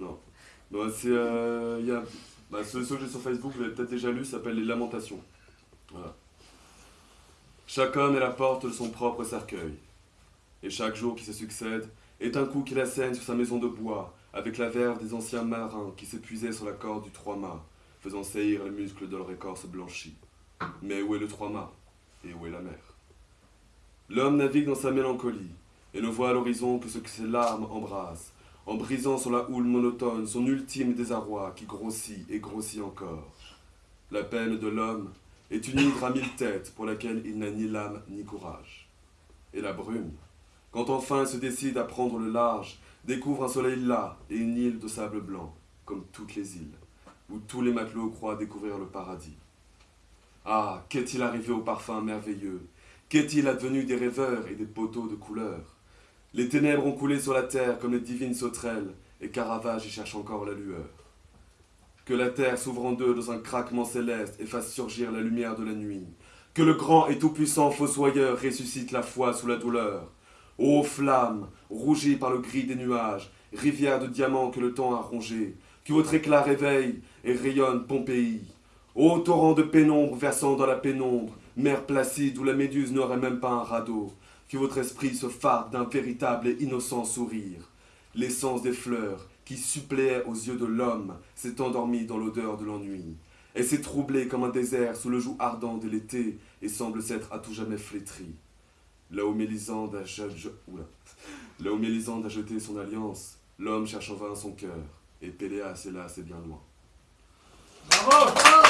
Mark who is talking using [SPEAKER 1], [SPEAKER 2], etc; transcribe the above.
[SPEAKER 1] Non. C'est. Euh, bah, ce, que j'ai sur Facebook, vous l'avez peut-être déjà lu, s'appelle Les Lamentations. Voilà. Chaque homme est la porte de son propre cercueil. Et chaque jour qui se succède est un coup qu'il assène sur sa maison de bois, avec la verve des anciens marins qui s'épuisaient sur la corde du trois-mâts, faisant saillir les muscles de leur écorce blanchie. Mais où est le trois-mâts Et où est la mer? L'homme navigue dans sa mélancolie, et ne voit à l'horizon que ce que ses larmes embrasent, en brisant sur la houle monotone son ultime désarroi qui grossit et grossit encore. La peine de l'homme est une hydre à mille têtes pour laquelle il n'a ni lame ni courage. Et la brume, quand enfin il se décide à prendre le large, découvre un soleil là et une île de sable blanc, comme toutes les îles, où tous les matelots croient découvrir le paradis. Ah, qu'est-il arrivé au parfum merveilleux? Qu'est-il advenu des rêveurs et des poteaux de couleur? Les ténèbres ont coulé sur la terre comme les divines sauterelles, et Caravage y cherche encore la lueur. Que la terre s'ouvre en deux dans un craquement céleste et fasse surgir la lumière de la nuit. Que le grand et tout-puissant fossoyeur ressuscite la foi sous la douleur. Ô flamme, rougie par le gris des nuages, rivière de diamants que le temps a rongé, que votre éclat réveille et rayonne Pompéi. Ô torrent de pénombre versant dans la pénombre, mer placide où la méduse n'aurait même pas un radeau, que votre esprit se farde d'un véritable et innocent sourire. L'essence des fleurs, qui suppléait aux yeux de l'homme, s'est endormie dans l'odeur de l'ennui. Elle s'est troublée comme un désert sous le joug ardent de l'été et semble s'être à tout jamais flétrie. Là où Mélisande a, jeté son alliance, l'homme cherche en vain son cœur, et Péléas, hélas, est bien loin.
[SPEAKER 2] Bravo